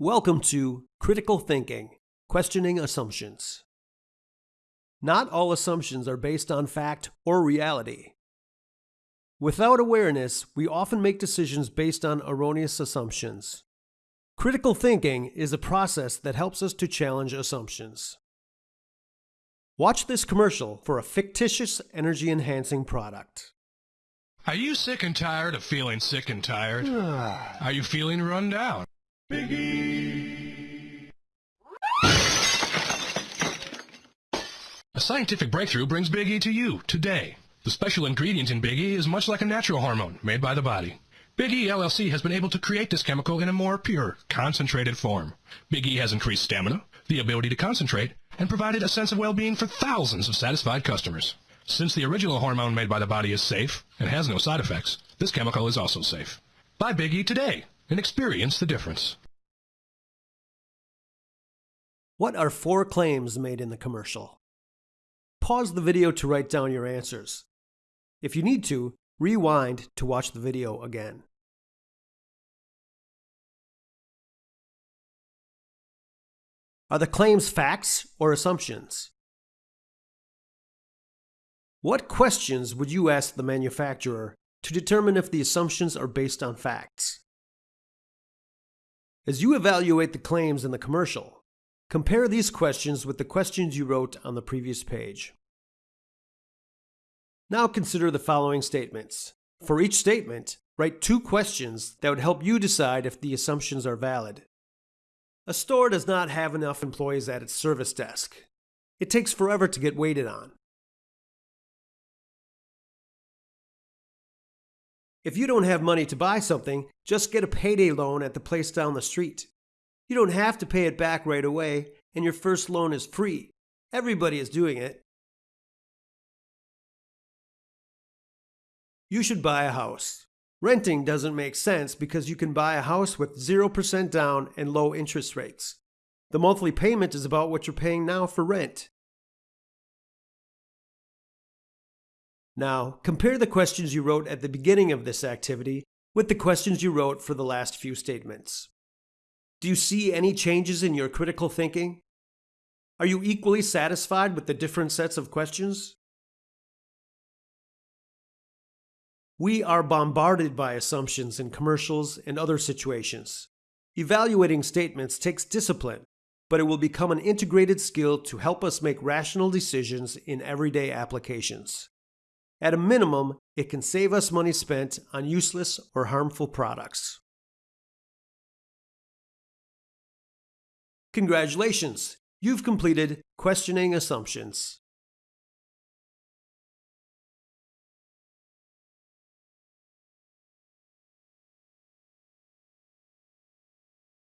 Welcome to Critical Thinking Questioning Assumptions. Not all assumptions are based on fact or reality. Without awareness, we often make decisions based on erroneous assumptions. Critical thinking is a process that helps us to challenge assumptions. Watch this commercial for a fictitious energy enhancing product. Are you sick and tired of feeling sick and tired? Are you feeling run down? Biggie. A scientific breakthrough brings Big E to you today. The special ingredient in Big E is much like a natural hormone made by the body. Big E LLC has been able to create this chemical in a more pure, concentrated form. Big E has increased stamina, the ability to concentrate, and provided a sense of well-being for thousands of satisfied customers. Since the original hormone made by the body is safe and has no side effects, this chemical is also safe. Buy Big E today and experience the difference. What are four claims made in the commercial? Pause the video to write down your answers. If you need to, rewind to watch the video again. Are the claims facts or assumptions? What questions would you ask the manufacturer to determine if the assumptions are based on facts? As you evaluate the claims in the commercial, compare these questions with the questions you wrote on the previous page. Now consider the following statements. For each statement, write two questions that would help you decide if the assumptions are valid. A store does not have enough employees at its service desk. It takes forever to get waited on. If you don't have money to buy something, just get a payday loan at the place down the street. You don't have to pay it back right away, and your first loan is free. Everybody is doing it. You should buy a house. Renting doesn't make sense because you can buy a house with 0% down and low interest rates. The monthly payment is about what you're paying now for rent. Now, compare the questions you wrote at the beginning of this activity with the questions you wrote for the last few statements. Do you see any changes in your critical thinking? Are you equally satisfied with the different sets of questions? We are bombarded by assumptions in commercials and other situations. Evaluating statements takes discipline, but it will become an integrated skill to help us make rational decisions in everyday applications. At a minimum, it can save us money spent on useless or harmful products. Congratulations! You've completed Questioning Assumptions.